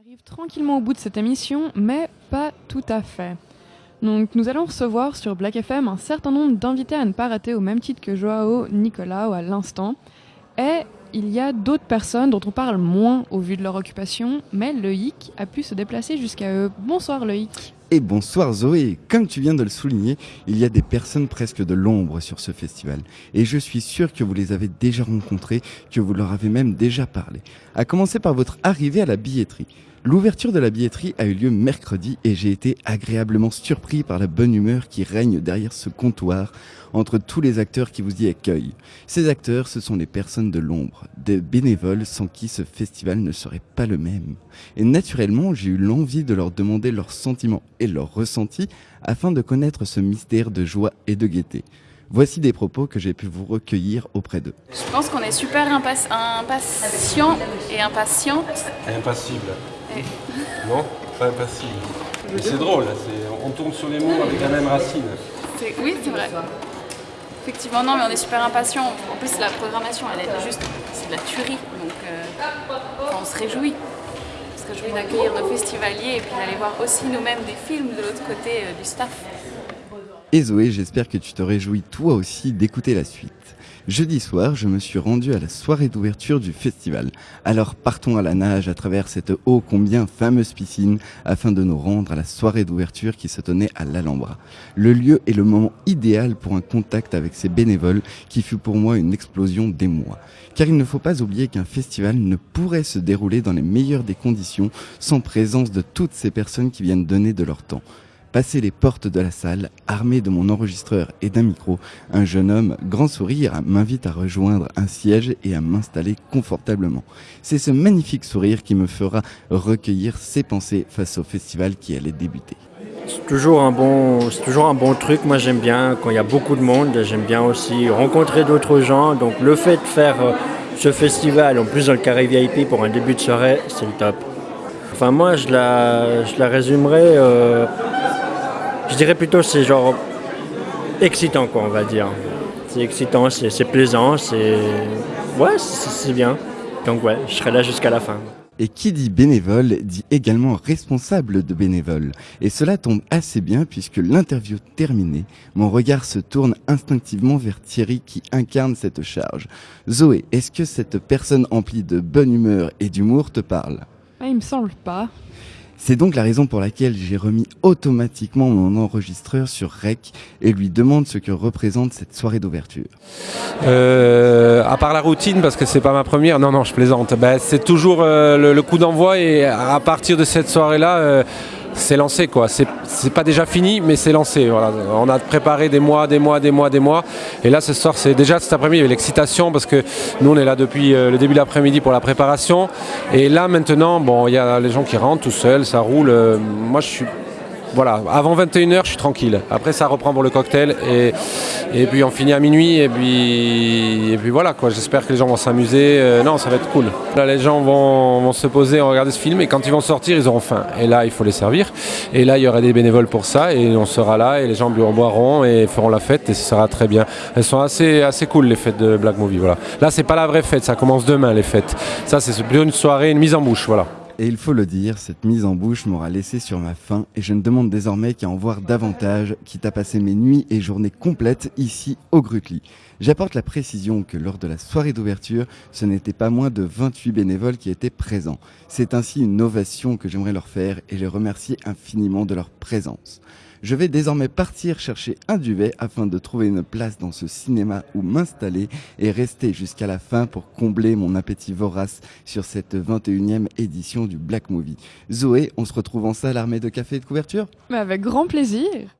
arrive tranquillement au bout de cette émission, mais pas tout à fait. Donc nous allons recevoir sur Black FM un certain nombre d'invités à ne pas rater au même titre que Joao, Nicolas ou à l'instant. Il y a d'autres personnes dont on parle moins au vu de leur occupation, mais Loïc a pu se déplacer jusqu'à eux. Bonsoir Loïc. Et bonsoir Zoé, comme tu viens de le souligner, il y a des personnes presque de l'ombre sur ce festival. Et je suis sûr que vous les avez déjà rencontrées, que vous leur avez même déjà parlé. À commencer par votre arrivée à la billetterie. L'ouverture de la billetterie a eu lieu mercredi et j'ai été agréablement surpris par la bonne humeur qui règne derrière ce comptoir entre tous les acteurs qui vous y accueillent. Ces acteurs, ce sont les personnes de l'ombre, des bénévoles sans qui ce festival ne serait pas le même. Et naturellement, j'ai eu l'envie de leur demander leurs sentiments et leurs ressentis afin de connaître ce mystère de joie et de gaieté. Voici des propos que j'ai pu vous recueillir auprès d'eux. Je pense qu'on est super impatient et impatiente. Impassible. Non Pas impassible. Mais c'est drôle, on tourne sur les mots avec la même racine. Oui, c'est vrai. Effectivement, non, mais on est super impatient. En plus, la programmation, elle est juste, c'est de la tuerie. Donc, euh, on se réjouit. On se réjouit d'accueillir nos festivaliers et puis d'aller voir aussi nous-mêmes des films de l'autre côté euh, du staff. Et Zoé, j'espère que tu te réjouis toi aussi d'écouter la suite. Jeudi soir, je me suis rendu à la soirée d'ouverture du festival. Alors partons à la nage à travers cette ô combien fameuse piscine afin de nous rendre à la soirée d'ouverture qui se tenait à l'Alhambra. Le lieu est le moment idéal pour un contact avec ces bénévoles qui fut pour moi une explosion d'émoi. Car il ne faut pas oublier qu'un festival ne pourrait se dérouler dans les meilleures des conditions sans présence de toutes ces personnes qui viennent donner de leur temps. Passé les portes de la salle, armé de mon enregistreur et d'un micro, un jeune homme, grand sourire, m'invite à rejoindre un siège et à m'installer confortablement. C'est ce magnifique sourire qui me fera recueillir ses pensées face au festival qui allait débuter. C'est toujours un bon, c'est toujours un bon truc. Moi, j'aime bien quand il y a beaucoup de monde. J'aime bien aussi rencontrer d'autres gens. Donc, le fait de faire euh, ce festival, en plus dans le carré VIP pour un début de soirée, c'est le top. Enfin, moi, je la, je la résumerai. Euh, je dirais plutôt c'est genre excitant quoi on va dire. C'est excitant, c'est plaisant, c'est ouais c'est bien. Donc ouais, je serai là jusqu'à la fin. Et qui dit bénévole dit également responsable de bénévole. Et cela tombe assez bien puisque l'interview terminée, mon regard se tourne instinctivement vers Thierry qui incarne cette charge. Zoé, est-ce que cette personne emplie de bonne humeur et d'humour te parle? Ah, Il me semble pas. C'est donc la raison pour laquelle j'ai remis automatiquement mon enregistreur sur Rec et lui demande ce que représente cette soirée d'ouverture. Euh, à part la routine, parce que c'est pas ma première, non, non, je plaisante. Ben, c'est toujours euh, le, coup d'envoi et à partir de cette soirée-là, euh, c'est lancé quoi. C'est pas déjà fini, mais c'est lancé. On a préparé des mois, des mois, des mois, des mois. Et là, ce soir, c'est déjà cet après-midi, il y avait l'excitation parce que nous, on est là depuis euh, le début de l'après-midi pour la préparation. Et là, maintenant, bon, il y a les gens qui rentrent tout seuls, ça roule. Euh, moi, je suis voilà, avant 21h, je suis tranquille. Après, ça reprend pour le cocktail et, et puis on finit à minuit et puis, voilà quoi. J'espère que les gens vont s'amuser. Euh, non, ça va être cool. Là, les gens vont, se poser, regarder ce film et quand ils vont sortir, ils auront faim. Et là, il faut les servir. Et là, il y aura des bénévoles pour ça et on sera là et les gens boiront et feront la fête et ce sera très bien. Elles sont assez, assez cool les fêtes de Black Movie. Voilà. Là, c'est pas la vraie fête, ça commence demain les fêtes. Ça, c'est plutôt une soirée, une mise en bouche. Voilà. Et il faut le dire, cette mise en bouche m'aura laissé sur ma faim et je ne demande désormais qu'à en voir davantage, quitte à passer mes nuits et journées complètes ici au Grutli. J'apporte la précision que lors de la soirée d'ouverture, ce n'était pas moins de 28 bénévoles qui étaient présents. C'est ainsi une ovation que j'aimerais leur faire et les remercier infiniment de leur présence. Je vais désormais partir chercher un duvet afin de trouver une place dans ce cinéma où m'installer et rester jusqu'à la fin pour combler mon appétit vorace sur cette 21e édition du Black Movie. Zoé, on se retrouve en salle armée de café et de couverture? Mais Avec grand plaisir